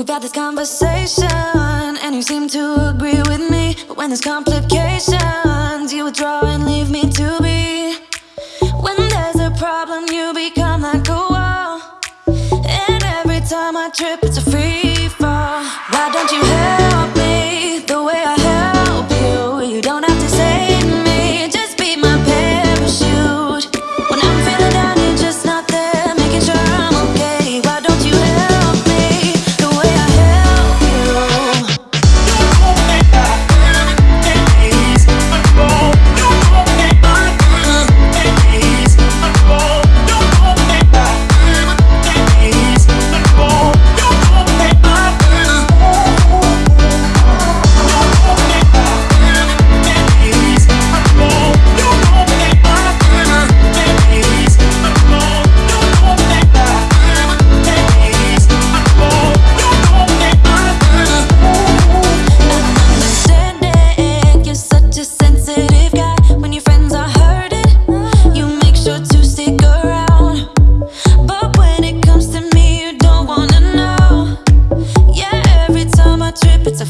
We've had this conversation, and you seem to agree with me. But when there's complications, you withdraw and leave me to be. When there's a problem, you become like a wall. And every time I trip, it's a free fall. Why don't you help? trip, it's a